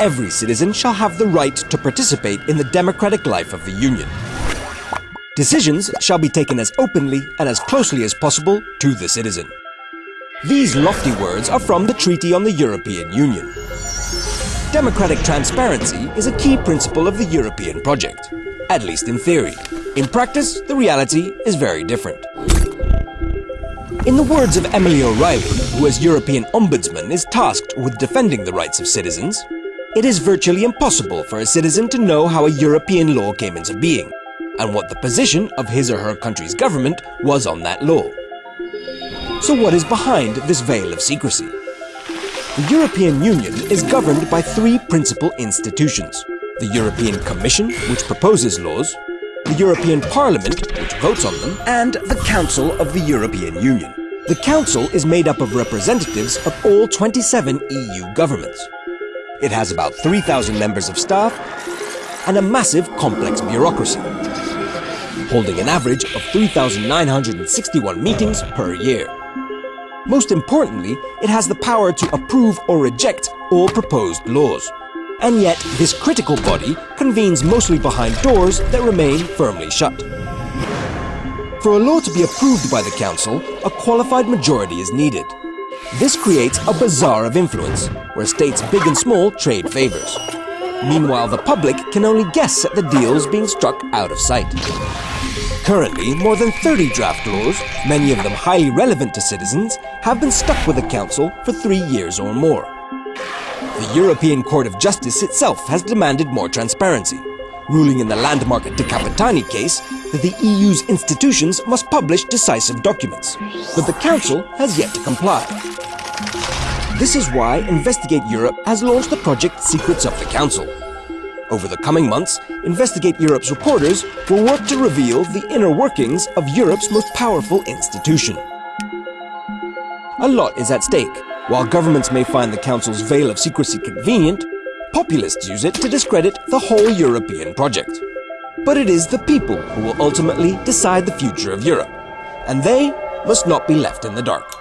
every citizen shall have the right to participate in the democratic life of the Union. Decisions shall be taken as openly and as closely as possible to the citizen. These lofty words are from the Treaty on the European Union. Democratic transparency is a key principle of the European project, at least in theory. In practice, the reality is very different. In the words of Emily O'Reilly, who as European Ombudsman is tasked with defending the rights of citizens, it is virtually impossible for a citizen to know how a European law came into being and what the position of his or her country's government was on that law. So what is behind this veil of secrecy? The European Union is governed by three principal institutions. The European Commission, which proposes laws, the European Parliament, which votes on them, and the Council of the European Union. The Council is made up of representatives of all 27 EU governments. It has about 3,000 members of staff and a massive complex bureaucracy, holding an average of 3,961 meetings per year. Most importantly, it has the power to approve or reject all proposed laws. And yet, this critical body convenes mostly behind doors that remain firmly shut. For a law to be approved by the Council, a qualified majority is needed. This creates a bazaar of influence, where states big and small trade favors. Meanwhile, the public can only guess at the deals being struck out of sight. Currently, more than 30 draft laws, many of them highly relevant to citizens, have been stuck with the Council for three years or more. The European Court of Justice itself has demanded more transparency, ruling in the landmark De Capitani case that the EU's institutions must publish decisive documents, but the Council has yet to comply. This is why Investigate Europe has launched the project Secrets of the Council, over the coming months, Investigate Europe's reporters will work to reveal the inner workings of Europe's most powerful institution. A lot is at stake. While governments may find the Council's veil of secrecy convenient, populists use it to discredit the whole European project. But it is the people who will ultimately decide the future of Europe, and they must not be left in the dark.